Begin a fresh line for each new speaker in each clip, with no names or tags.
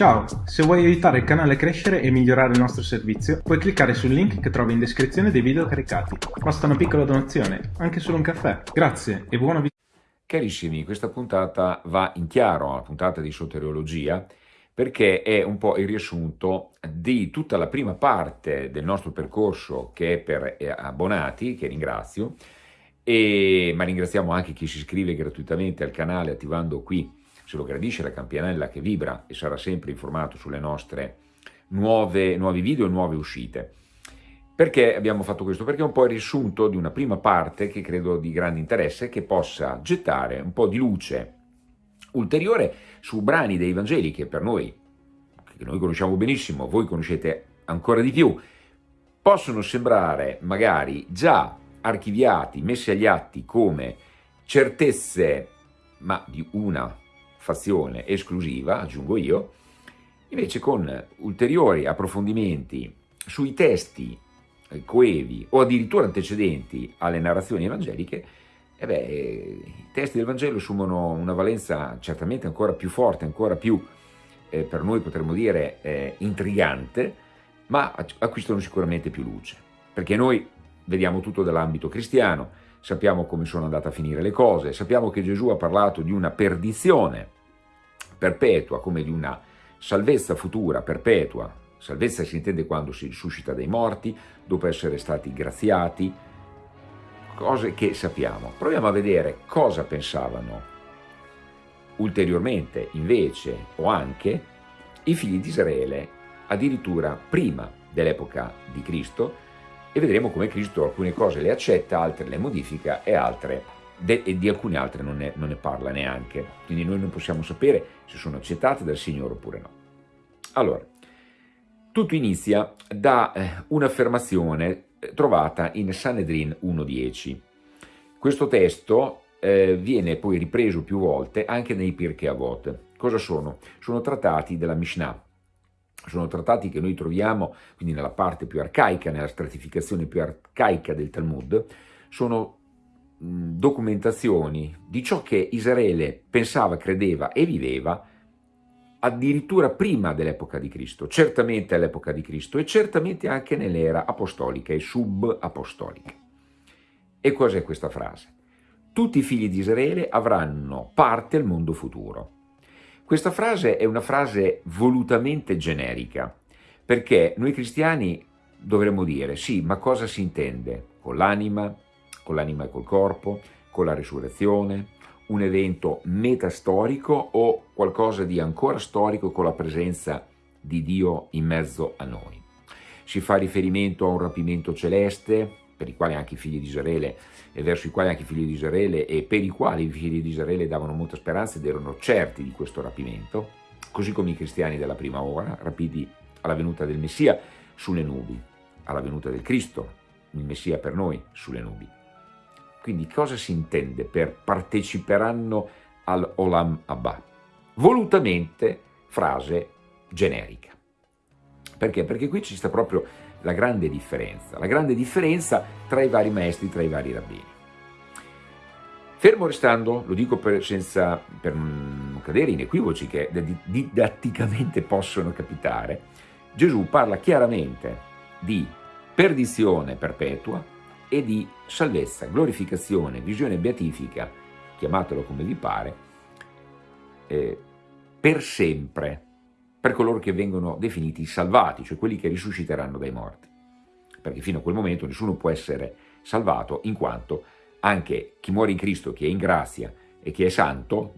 Ciao, se vuoi aiutare il canale a crescere e migliorare il nostro servizio, puoi cliccare sul link che trovi in descrizione dei video caricati. Basta una piccola donazione, anche solo un caffè. Grazie e buona visita.
Carissimi, questa puntata va in chiaro, la puntata di soteriologia, perché è un po' il riassunto di tutta la prima parte del nostro percorso che è per eh, abbonati, che ringrazio, e, ma ringraziamo anche chi si iscrive gratuitamente al canale attivando qui se lo gradisce la campanella che vibra e sarà sempre informato sulle nostre nuove, nuovi video e nuove uscite. Perché abbiamo fatto questo? Perché è un po' il riassunto di una prima parte che credo di grande interesse che possa gettare un po' di luce ulteriore su brani dei Vangeli che per noi, che noi conosciamo benissimo, voi conoscete ancora di più, possono sembrare magari già archiviati, messi agli atti come certezze, ma di una fazione esclusiva, aggiungo io, invece con ulteriori approfondimenti sui testi eh, coevi o addirittura antecedenti alle narrazioni evangeliche, eh beh, i testi del Vangelo assumono una valenza certamente ancora più forte, ancora più, eh, per noi potremmo dire, eh, intrigante, ma acquistano sicuramente più luce, perché noi vediamo tutto dall'ambito cristiano, sappiamo come sono andate a finire le cose, sappiamo che Gesù ha parlato di una perdizione perpetua, come di una salvezza futura perpetua, salvezza si intende quando si risuscita dai morti, dopo essere stati graziati, cose che sappiamo. Proviamo a vedere cosa pensavano ulteriormente, invece, o anche, i figli di Israele, addirittura prima dell'epoca di Cristo, e vedremo come Cristo alcune cose le accetta, altre le modifica e, altre, de, e di alcune altre non ne, non ne parla neanche. Quindi noi non possiamo sapere se sono accettate dal Signore oppure no. Allora, tutto inizia da eh, un'affermazione eh, trovata in Sanedrin 1.10. Questo testo eh, viene poi ripreso più volte anche nei Pirkei Avot. Cosa sono? Sono trattati della Mishnah, sono trattati che noi troviamo, quindi nella parte più arcaica, nella stratificazione più arcaica del Talmud, sono documentazioni di ciò che Israele pensava, credeva e viveva addirittura prima dell'epoca di Cristo, certamente all'epoca di Cristo e certamente anche nell'era apostolica e sub-apostolica. E cos'è questa frase? Tutti i figli di Israele avranno parte al mondo futuro. Questa frase è una frase volutamente generica, perché noi cristiani dovremmo dire sì, ma cosa si intende con l'anima, con l'anima e col corpo, con la risurrezione, un evento metastorico o qualcosa di ancora storico con la presenza di Dio in mezzo a noi. Si fa riferimento a un rapimento celeste, per i quali anche i figli di Israele e verso i quali anche i figli di Israele e per i quali i figli di Israele davano molta speranza ed erano certi di questo rapimento, così come i cristiani della prima ora, rapiti alla venuta del Messia sulle nubi, alla venuta del Cristo, il Messia per noi, sulle nubi. Quindi cosa si intende per parteciperanno al Olam Abba? Volutamente frase generica. Perché? Perché qui ci sta proprio la grande differenza, la grande differenza tra i vari maestri, tra i vari rabbini. Fermo restando, lo dico per, senza, per non cadere in equivoci che didatticamente possono capitare, Gesù parla chiaramente di perdizione perpetua e di salvezza, glorificazione, visione beatifica, chiamatelo come vi pare, eh, per sempre, per coloro che vengono definiti salvati, cioè quelli che risusciteranno dai morti. Perché fino a quel momento nessuno può essere salvato in quanto anche chi muore in Cristo, chi è in grazia e chi è santo,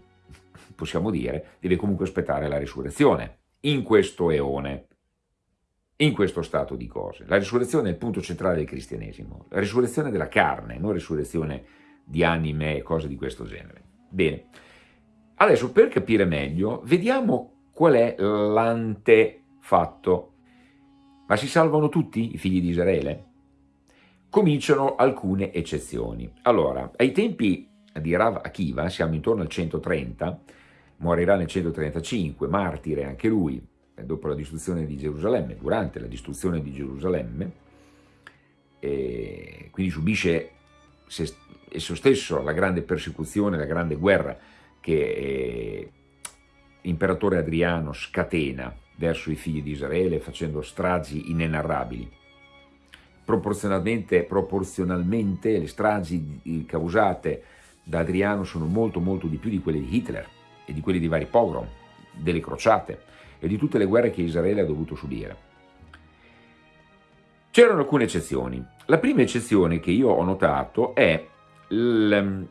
possiamo dire, deve comunque aspettare la risurrezione in questo eone, in questo stato di cose. La risurrezione è il punto centrale del cristianesimo, la risurrezione della carne, non risurrezione di anime e cose di questo genere. Bene, adesso per capire meglio, vediamo Qual è l'antefatto? Ma si salvano tutti i figli di Israele? Cominciano alcune eccezioni. Allora, ai tempi di Rav Akiva, siamo intorno al 130, morirà nel 135, martire anche lui, dopo la distruzione di Gerusalemme, durante la distruzione di Gerusalemme, quindi subisce esso stesso la grande persecuzione, la grande guerra che l'imperatore Adriano scatena verso i figli di Israele facendo stragi inenarrabili. Proporzionalmente, proporzionalmente le stragi causate da Adriano sono molto molto di più di quelle di Hitler e di quelli di vari pogrom, delle crociate e di tutte le guerre che Israele ha dovuto subire. C'erano alcune eccezioni. La prima eccezione che io ho notato è il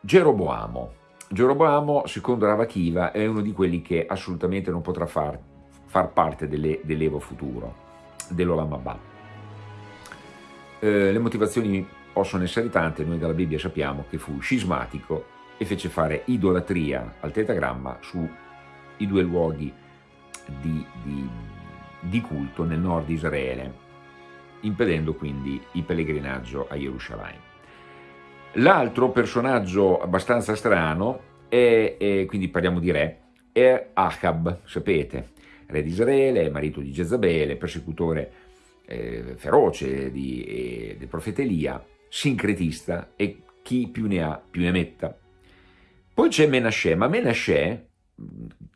Geroboamo. Geroboamo, secondo Ravachiva, è uno di quelli che assolutamente non potrà far, far parte dell'Evo futuro, dell'Olam Abba. Eh, le motivazioni possono essere tante, noi dalla Bibbia sappiamo che fu scismatico e fece fare idolatria al tetagramma sui due luoghi di, di, di culto nel nord di Israele, impedendo quindi il pellegrinaggio a Gerusalemme. L'altro personaggio abbastanza strano, è, è, quindi parliamo di re, è Ahab, sapete, re di Israele, marito di Jezabele, persecutore eh, feroce di, eh, del profeta Elia, sincretista e chi più ne ha più ne metta. Poi c'è Menashe, ma Menashe,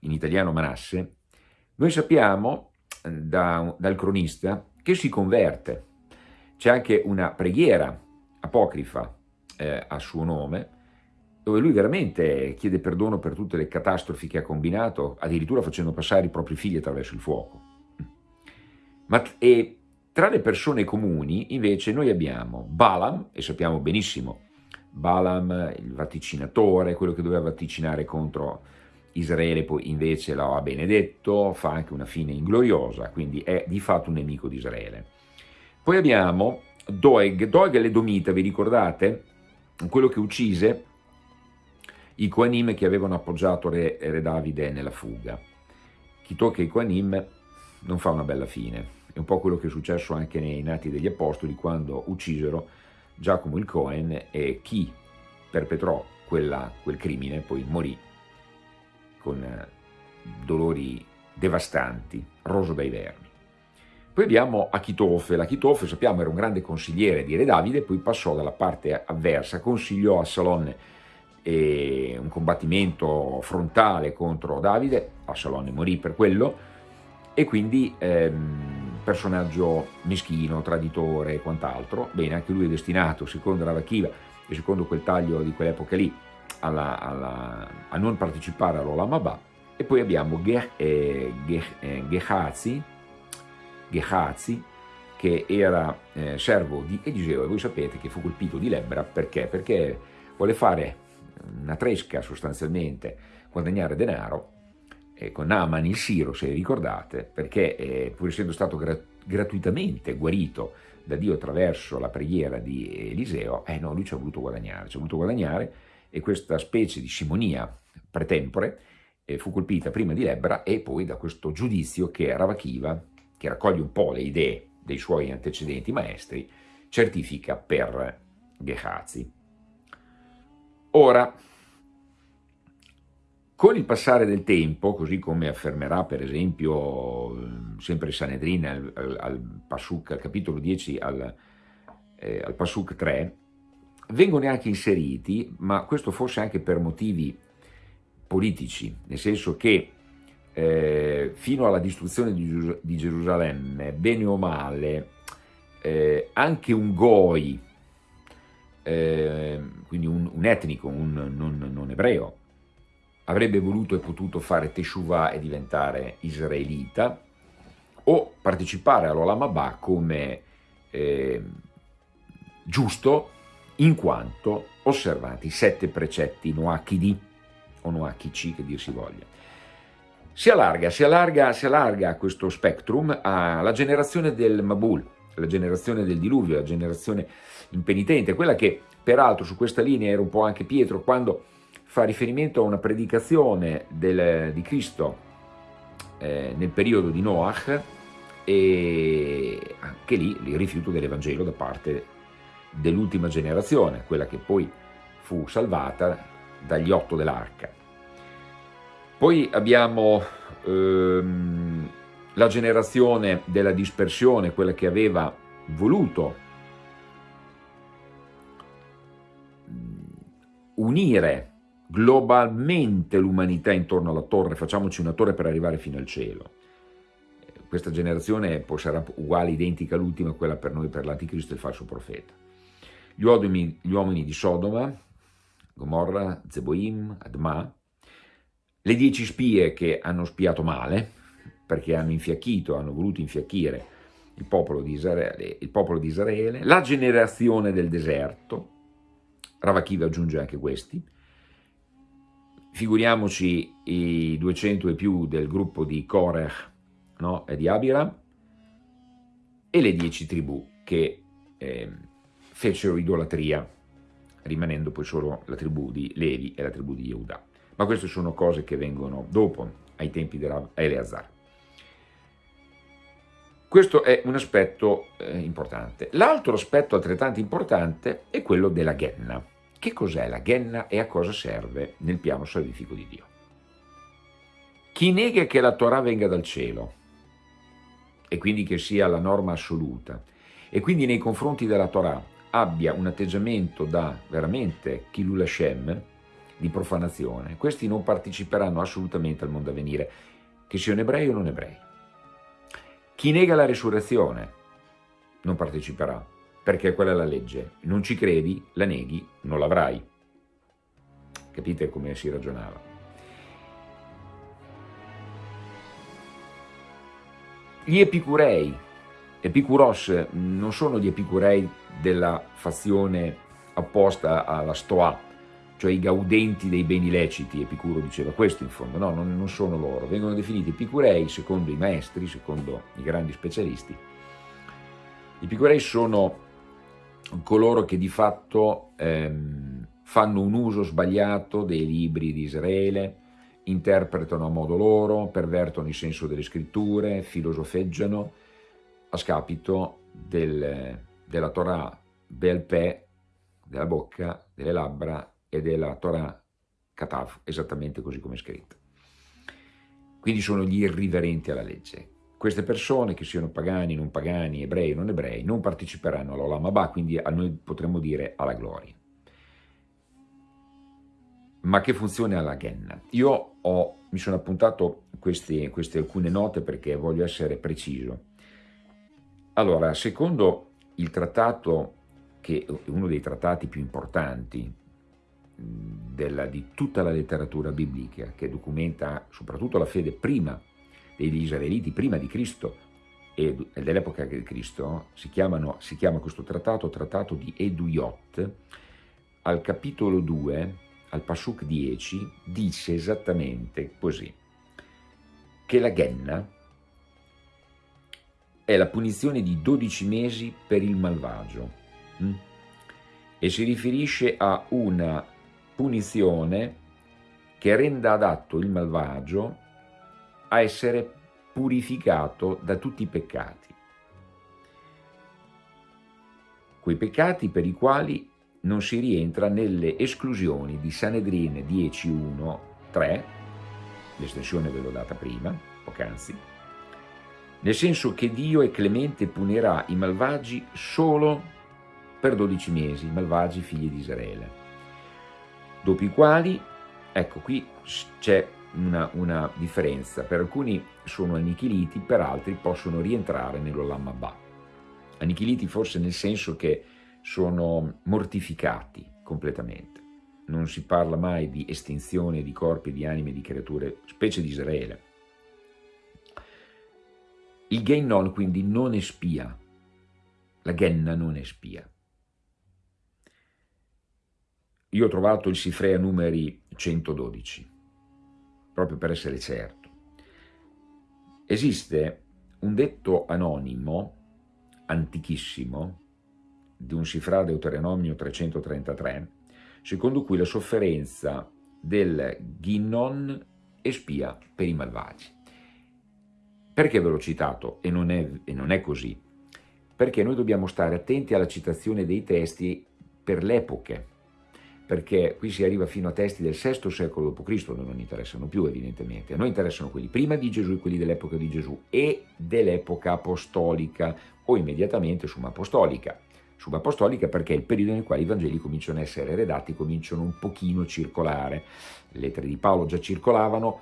in italiano Manasse, noi sappiamo eh, da, dal cronista che si converte. C'è anche una preghiera apocrifa eh, a suo nome, dove lui veramente chiede perdono per tutte le catastrofi che ha combinato, addirittura facendo passare i propri figli attraverso il fuoco. Ma, e tra le persone comuni, invece, noi abbiamo Balaam, e sappiamo benissimo, Balaam, il vaticinatore, quello che doveva vaticinare contro Israele, poi invece lo ha benedetto, fa anche una fine ingloriosa, quindi è di fatto un nemico di Israele. Poi abbiamo Doeg, Doeg e Domita, vi ricordate? Quello che uccise i Koanim che avevano appoggiato re, re Davide nella fuga. Chi tocca i Koanim non fa una bella fine. È un po' quello che è successo anche nei nati degli Apostoli quando uccisero Giacomo il Cohen e chi perpetrò quella, quel crimine poi morì con eh, dolori devastanti, roso dai vermi. Poi abbiamo Achitofe, l'Achitofe sappiamo era un grande consigliere di Re Davide, poi passò dalla parte avversa, consigliò a Salonne eh, un combattimento frontale contro Davide, Absalone morì per quello, e quindi ehm, personaggio meschino, traditore e quant'altro, bene, anche lui è destinato, secondo Ravachiva e secondo quel taglio di quell'epoca lì, alla, alla, a non partecipare all'Olam Abba, e poi abbiamo Ge, eh, Ge, eh, Gehazi, Gehazi, che era eh, servo di Eliseo, e voi sapete che fu colpito di lebbra, perché? Perché vuole fare una tresca sostanzialmente, guadagnare denaro, eh, con Naaman il Siro, se ricordate, perché eh, pur essendo stato gra gratuitamente guarito da Dio attraverso la preghiera di Eliseo, eh no, lui ci ha voluto guadagnare, ci ha voluto guadagnare e questa specie di simonia pretempore eh, fu colpita prima di lebbra e poi da questo giudizio che Ravachiva, che raccoglie un po' le idee dei suoi antecedenti maestri, certifica per Gehazi. Ora, con il passare del tempo, così come affermerà per esempio sempre Sanedrin al, al, al, Pasuk, al capitolo 10, al, eh, al Pasuk 3, vengono anche inseriti, ma questo forse anche per motivi politici, nel senso che eh, fino alla distruzione di, di, Gerusalemme, bene o male, eh, anche un goi eh, quindi un, un, etnico, un non, non, ebreo, avrebbe voluto e potuto fare Teshuvah e diventare israelita, o partecipare all'Olam Abba come eh, giusto in quanto osservati sette precetti noachidi o noachici che dir si voglia. Si allarga, si allarga, si allarga questo spectrum alla generazione del Mabul, la generazione del diluvio, la generazione impenitente, quella che peraltro su questa linea era un po' anche Pietro quando fa riferimento a una predicazione del, di Cristo eh, nel periodo di Noach e anche lì il rifiuto dell'Evangelo da parte dell'ultima generazione, quella che poi fu salvata dagli otto dell'arca. Poi abbiamo ehm, la generazione della dispersione, quella che aveva voluto unire globalmente l'umanità intorno alla torre, facciamoci una torre per arrivare fino al cielo. Questa generazione poi sarà uguale, identica all'ultima, quella per noi, per l'anticristo e il falso profeta. Gli uomini, gli uomini di Sodoma, Gomorra, Zeboim, Adma, le dieci spie che hanno spiato male, perché hanno infiacchito, hanno voluto infiacchire il popolo di Israele, popolo di Israele la generazione del deserto, Ravachiva aggiunge anche questi, figuriamoci i 200 e più del gruppo di Korech no? e di Abira, e le dieci tribù che eh, fecero idolatria, rimanendo poi solo la tribù di Levi e la tribù di Yehuda. Ma queste sono cose che vengono dopo, ai tempi di Eleazar. Questo è un aspetto eh, importante. L'altro aspetto altrettanto importante è quello della Genna. Che cos'è la Genna e a cosa serve nel piano salvifico di Dio? Chi nega che la Torah venga dal cielo e quindi che sia la norma assoluta e quindi nei confronti della Torah abbia un atteggiamento da veramente Kilul Hashem, di profanazione, questi non parteciperanno assolutamente al mondo a venire, che siano ebrei o non ebrei. Chi nega la risurrezione non parteciperà, perché quella è la legge. Non ci credi, la neghi, non l'avrai. Capite come si ragionava? Gli epicurei, epicuros, non sono gli epicurei della fazione apposta alla Stoa, cioè i gaudenti dei beni leciti, Epicuro diceva questo in fondo, no, non, non sono loro, vengono definiti epicurei secondo i maestri, secondo i grandi specialisti. I epicurei sono coloro che di fatto ehm, fanno un uso sbagliato dei libri di Israele, interpretano a modo loro, pervertono il senso delle scritture, filosofeggiano a scapito del, della Torah Belpè, della bocca, delle labbra e della Torah Katav, esattamente così come è scritto. Quindi sono gli irriverenti alla legge. Queste persone, che siano pagani, non pagani, ebrei, non ebrei, non parteciperanno all'Olam Abba, quindi a noi potremmo dire alla gloria. Ma che funzione ha la Genna? Io ho, mi sono appuntato queste, queste alcune note perché voglio essere preciso. Allora, secondo il trattato, che è uno dei trattati più importanti della, di tutta la letteratura biblica che documenta soprattutto la fede prima degli israeliti, prima di Cristo e dell'epoca di Cristo, si, chiamano, si chiama questo trattato Trattato di Eduyot, al capitolo 2, al Pasuk 10, dice esattamente così, che la Genna è la punizione di 12 mesi per il malvagio hm? e si riferisce a una punizione che renda adatto il malvagio a essere purificato da tutti i peccati. Quei peccati per i quali non si rientra nelle esclusioni di Sanedrine 10.1, 3, l'estensione ve l'ho data prima, poc'anzi, nel senso che Dio è clemente punirà i malvagi solo per 12 mesi, i malvagi figli di Israele dopo i quali, ecco qui c'è una, una, differenza, per alcuni sono annichiliti, per altri possono rientrare nell'Olam Abba. Annichiliti forse nel senso che sono mortificati completamente. Non si parla mai di estinzione di corpi, di anime, di creature, specie di Israele. Il Geinon quindi non è spia, la Genna non è spia. Io ho trovato il Sifrea numeri 112, proprio per essere certo. Esiste un detto anonimo, antichissimo, di un Sifra Deuteronomio 333, secondo cui la sofferenza del Ginnon espia per i malvagi. Perché ve l'ho citato e non, è, e non è così? Perché noi dobbiamo stare attenti alla citazione dei testi per le epoche, perché qui si arriva fino a testi del VI secolo d.C., non interessano più evidentemente, a noi interessano quelli prima di Gesù e quelli dell'epoca di Gesù e dell'epoca apostolica o immediatamente summa apostolica. subapostolica perché è il periodo nel quale i Vangeli cominciano a essere redatti, cominciano un pochino a circolare. Le lettere di Paolo già circolavano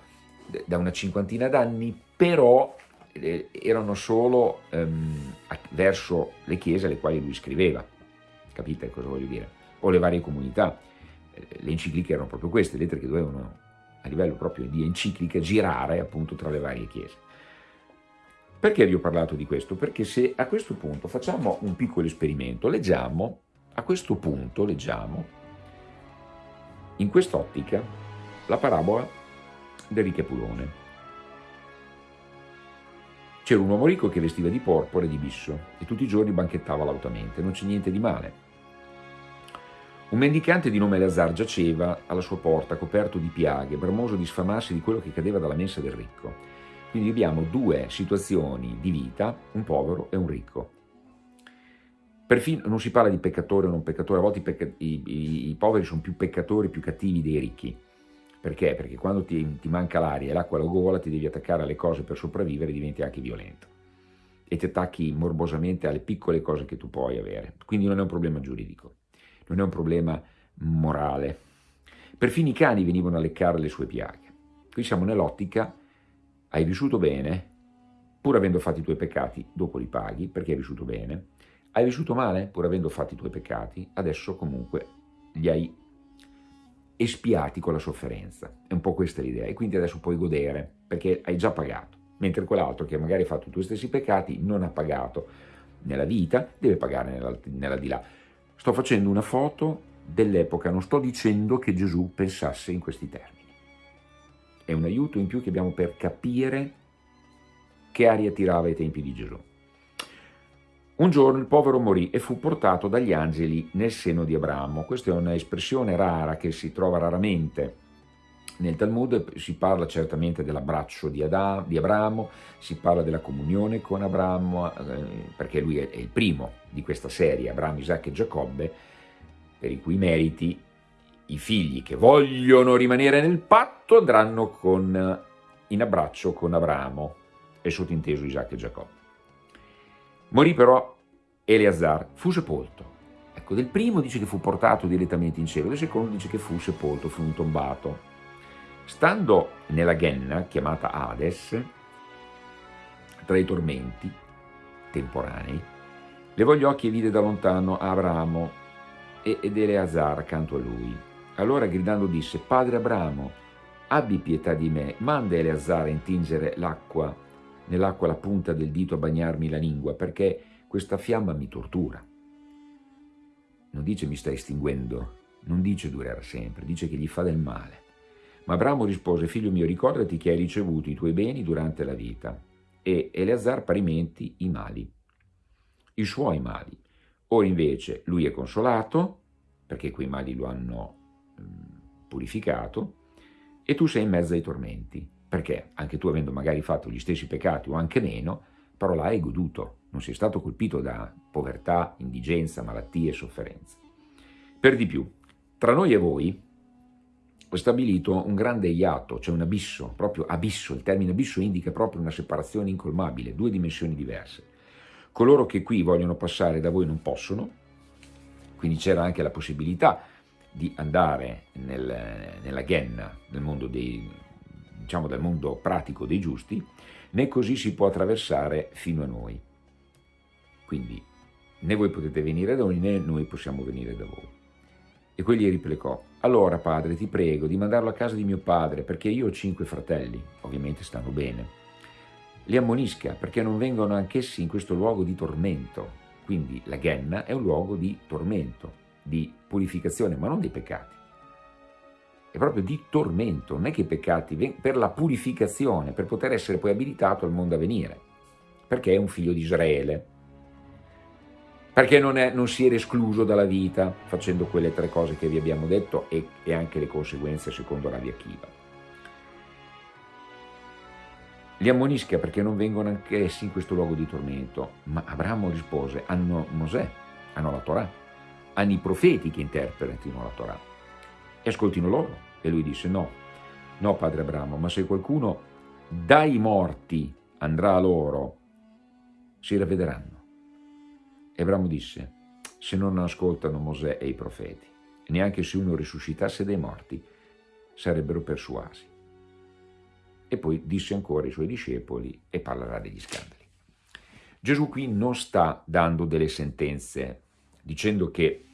da una cinquantina d'anni, però eh, erano solo ehm, verso le chiese alle quali lui scriveva. Capite cosa voglio dire? O le varie comunità. Eh, le encicliche erano proprio queste, lettere che dovevano a livello proprio di enciclica girare appunto tra le varie chiese. Perché vi ho parlato di questo? Perché se a questo punto facciamo un piccolo esperimento, leggiamo, a questo punto leggiamo, in quest'ottica, la parabola del ricchepulone. C'era un uomo ricco che vestiva di porpora e di bisso e tutti i giorni banchettava lautamente, non c'è niente di male. Un mendicante di nome Lazar giaceva alla sua porta coperto di piaghe, bramoso di sfamarsi di quello che cadeva dalla mensa del ricco. Quindi abbiamo due situazioni di vita, un povero e un ricco. Perfino non si parla di peccatore o non peccatore, a volte i, i, i, poveri sono più peccatori, più cattivi dei ricchi. Perché? Perché quando ti, ti manca l'aria e l'acqua alla gola ti devi attaccare alle cose per sopravvivere e diventi anche violento. E ti attacchi morbosamente alle piccole cose che tu puoi avere. Quindi non è un problema giuridico, non è un problema morale. Perfino i cani venivano a leccare le sue piaghe. Qui siamo nell'ottica hai vissuto bene, pur avendo fatto i tuoi peccati, dopo li paghi perché hai vissuto bene, hai vissuto male, pur avendo fatto i tuoi peccati, adesso comunque li hai espiati con la sofferenza. È un po' questa l'idea, e quindi adesso puoi godere, perché hai già pagato, mentre quell'altro che magari ha fatto i tuoi stessi peccati non ha pagato nella vita, deve pagare nella, nella di là. Sto facendo una foto dell'epoca, non sto dicendo che Gesù pensasse in questi termini è un aiuto in più che abbiamo per capire che aria tirava ai tempi di Gesù. Un giorno il povero morì e fu portato dagli angeli nel seno di Abramo. Questa è un'espressione rara che si trova raramente nel Talmud, si parla certamente dell'abbraccio di, di, Abramo, si parla della comunione con Abramo, eh, perché lui è, è il primo di questa serie, Abramo, Isacco e Giacobbe, per i cui meriti i figli che vogliono rimanere nel patto andranno con, in abbraccio con Abramo e sottinteso Isacco e Giacobbe. Morì però Eleazar, fu sepolto. Ecco, del primo dice che fu portato direttamente in cielo, del secondo dice che fu sepolto, fu un tombato. Stando nella Genna, chiamata Hades, tra i tormenti temporanei, levò gli occhi e vide da lontano Abramo ed Eleazar accanto a lui. Allora gridando disse, Padre Abramo, abbi pietà di me, manda Eleazar a intingere l'acqua, nell'acqua la punta del dito a bagnarmi la lingua, perché questa fiamma mi tortura. Non dice mi sta estinguendo, non dice durerà sempre, dice che gli fa del male. Ma Abramo rispose, figlio mio, ricordati che hai ricevuto i tuoi beni durante la vita, e Eleazar parimenti i mali, i suoi mali. Ora invece lui è consolato, perché quei mali lo hanno purificato e tu sei in mezzo ai tormenti, perché anche tu avendo magari fatto gli stessi peccati o anche meno, però l'hai goduto, non sei stato colpito da povertà, indigenza, malattie e sofferenze. Per di più, tra noi e voi stabilito un grande iato, cioè un abisso, proprio abisso, il termine abisso indica proprio una separazione incolmabile, due dimensioni diverse. Coloro che qui vogliono passare da voi non possono, quindi c'era anche la possibilità di andare nel, nella Genna, nel mondo dei, diciamo del mondo pratico dei giusti, né così si può attraversare fino a noi. Quindi né voi potete venire da noi né noi possiamo venire da voi. E quegli replicò, allora padre ti prego di mandarlo a casa di mio padre perché io ho cinque fratelli, ovviamente stanno bene. Li ammonisca perché non vengono anch'essi in questo luogo di tormento. Quindi la Genna è un luogo di tormento, di purificazione, ma non dei peccati. È proprio di tormento, non è che i peccati, per la purificazione, per poter essere poi abilitato al mondo a venire, perché è un figlio di Israele, perché non, è, non si era escluso dalla vita facendo quelle tre cose che vi abbiamo detto e, e anche le conseguenze secondo Rabbi Akiva. Li ammonisca perché non vengono anch'essi in questo luogo di tormento, ma Abramo rispose, hanno Mosè, hanno la Torah, hanno i profeti che interpretino la Torah e ascoltino loro. E lui disse no, no padre Abramo, ma se qualcuno dai morti andrà a loro, si ravvederanno. E Abramo disse, se non ascoltano Mosè e i profeti. Neanche se uno risuscitasse dai morti sarebbero persuasi. E poi disse ancora ai suoi discepoli e parlerà degli scandali. Gesù qui non sta dando delle sentenze dicendo che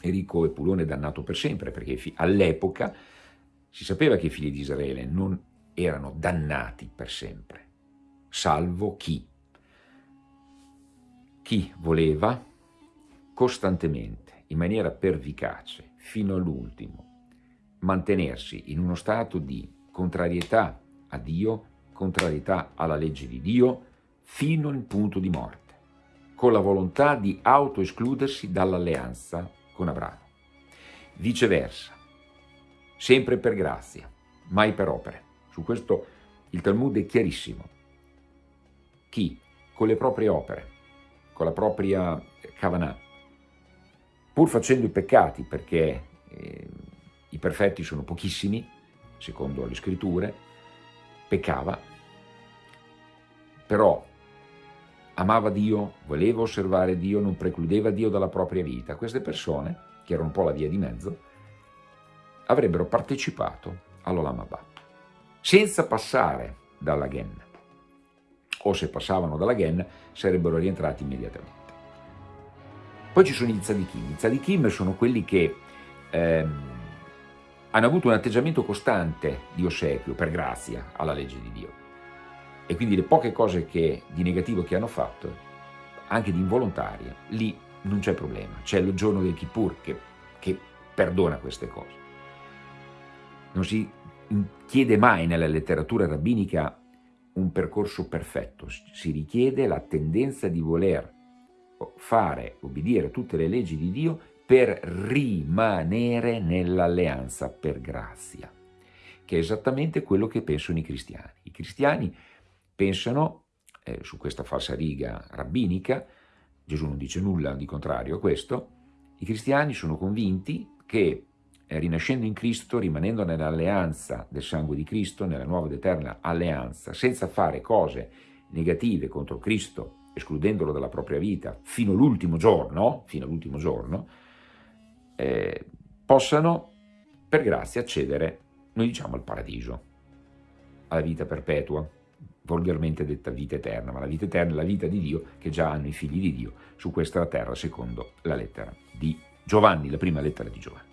Enrico Epulone è dannato per sempre, perché all'epoca si sapeva che i figli di Israele non erano dannati per sempre, salvo chi? Chi voleva costantemente, in maniera pervicace, fino all'ultimo, mantenersi in uno stato di contrarietà a Dio, contrarietà alla legge di Dio, fino al punto di morte, con la volontà di autoescludersi dall'alleanza con Abramo. Viceversa, sempre per grazia, mai per opere. Su questo il Talmud è chiarissimo. Chi con le proprie opere, con la propria kavanah, pur facendo i peccati, perché eh, i perfetti sono pochissimi, secondo le scritture, peccava, però amava Dio, voleva osservare Dio, non precludeva Dio dalla propria vita. Queste persone, che erano un po' la via di mezzo, avrebbero partecipato all'Olam Abba, senza passare dalla Genna. O se passavano dalla Genna, sarebbero rientrati immediatamente. Poi ci sono i tzadikim. I tzadikim sono quelli che ehm, hanno avuto un atteggiamento costante di ossequio, per grazia, alla legge di Dio e quindi le poche cose che, di negativo che hanno fatto, anche di involontaria, lì non c'è problema, c'è il giorno del Kippur che, che perdona queste cose. Non si chiede mai nella letteratura rabbinica un percorso perfetto, si richiede la tendenza di voler fare, obbedire tutte le leggi di Dio per rimanere nell'alleanza per grazia, che è esattamente quello che pensano i cristiani. I cristiani pensano, eh, su questa falsa riga rabbinica, Gesù non dice nulla di contrario a questo, i cristiani sono convinti che rinascendo in Cristo, rimanendo nell'alleanza del sangue di Cristo, nella nuova ed eterna alleanza, senza fare cose negative contro Cristo, escludendolo dalla propria vita, fino all'ultimo giorno, fino all'ultimo giorno, eh, possano per grazia accedere, noi diciamo, al paradiso, alla vita perpetua volgarmente detta vita eterna, ma la vita eterna è la vita di Dio che già hanno i figli di Dio su questa terra, secondo la lettera di Giovanni, la prima lettera di Giovanni.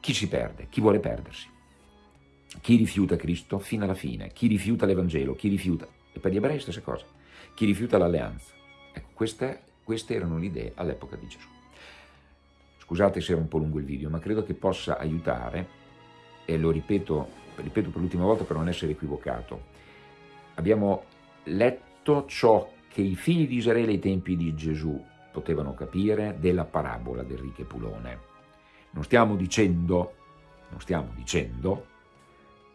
Chi si perde? Chi vuole perdersi? Chi rifiuta Cristo fino alla fine? Chi rifiuta l'Evangelo? Chi rifiuta? E per gli ebrei stessa cosa. Chi rifiuta l'alleanza? Ecco, queste, queste erano le idee all'epoca di Gesù. Scusate se era un po' lungo il video, ma credo che possa aiutare, e lo ripeto, ripeto per l'ultima volta per non essere equivocato, abbiamo letto ciò che i figli di Israele ai tempi di Gesù potevano capire della parabola del ricche Pulone. Non stiamo dicendo, non stiamo dicendo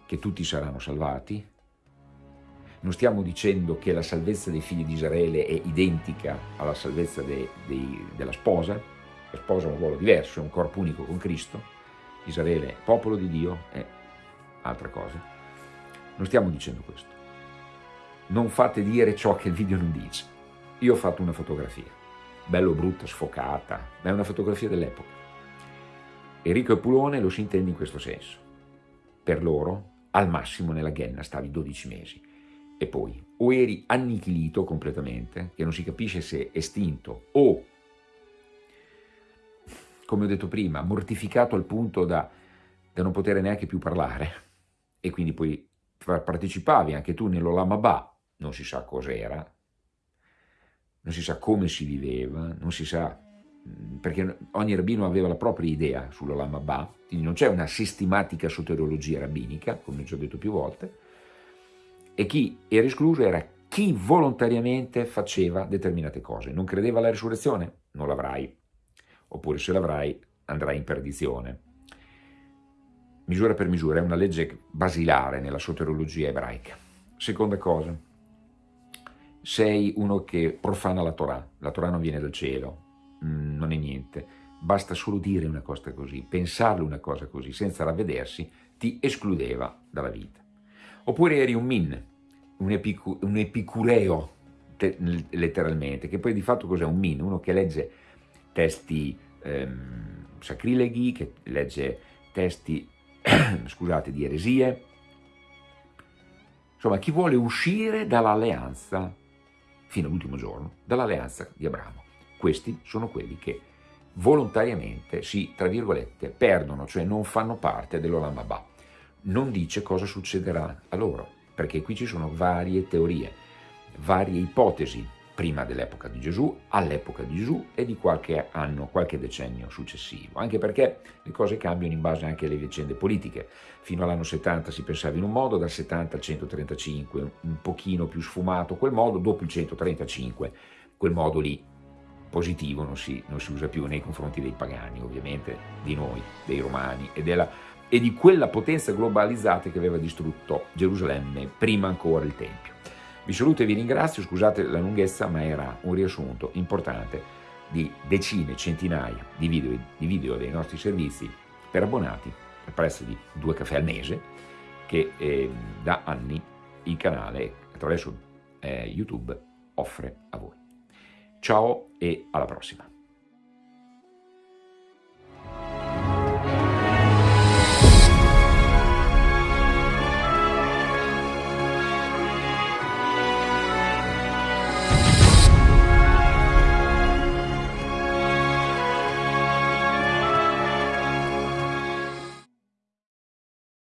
che tutti saranno salvati, non stiamo dicendo che la salvezza dei figli di Israele è identica alla salvezza de, de, della sposa, la sposa ha un ruolo diverso, è un corpo unico con Cristo, Israele è popolo di Dio, è altra cosa. Non stiamo dicendo questo non fate dire ciò che il video non dice. Io ho fatto una fotografia, bello brutta, sfocata, ma è una fotografia dell'epoca. Enrico e Pulone lo si intende in questo senso. Per loro, al massimo nella Ghenna stavi 12 mesi. E poi, o eri annichilito completamente, che non si capisce se estinto, o, come ho detto prima, mortificato al punto da, da non poter neanche più parlare, e quindi poi partecipavi anche tu nell'Olamabà, non si sa cos'era, non si sa come si viveva, non si sa, perché ogni rabbino aveva la propria idea sull'Olam Abba, quindi non c'è una sistematica soteriologia rabbinica, come ho detto più volte, e chi era escluso era chi volontariamente faceva determinate cose. Non credeva alla risurrezione? Non l'avrai, oppure se l'avrai andrai in perdizione. Misura per misura è una legge basilare nella soteriologia ebraica. Seconda cosa, sei uno che profana la Torah, la Torah non viene dal cielo, mm, non è niente, basta solo dire una cosa così, pensarle una cosa così, senza ravvedersi, ti escludeva dalla vita. Oppure eri un min, un, epicu un epicureo, letteralmente, che poi di fatto cos'è un min? Uno che legge testi ehm, sacrileghi, che legge testi scusate, di eresie. Insomma, chi vuole uscire dall'alleanza, fino all'ultimo giorno, dall'alleanza di Abramo. Questi sono quelli che volontariamente si, tra virgolette, perdono, cioè non fanno parte dell'Olam Abba. Non dice cosa succederà a loro, perché qui ci sono varie teorie, varie ipotesi prima dell'epoca di Gesù, all'epoca di Gesù e di qualche anno, qualche decennio successivo, anche perché le cose cambiano in base anche alle vicende politiche. Fino all'anno 70 si pensava in un modo, dal 70 al 135 un pochino più sfumato quel modo, dopo il 135 quel modo lì positivo non si, non si usa più nei confronti dei pagani, ovviamente, di noi, dei romani e, della, e di quella potenza globalizzata che aveva distrutto Gerusalemme prima ancora il Tempio. Vi saluto e vi ringrazio, scusate la lunghezza, ma era un riassunto importante di decine, centinaia di video, di video dei nostri servizi per abbonati al prezzo di due caffè al mese che eh, da anni il canale attraverso eh, YouTube offre a voi. Ciao e alla prossima!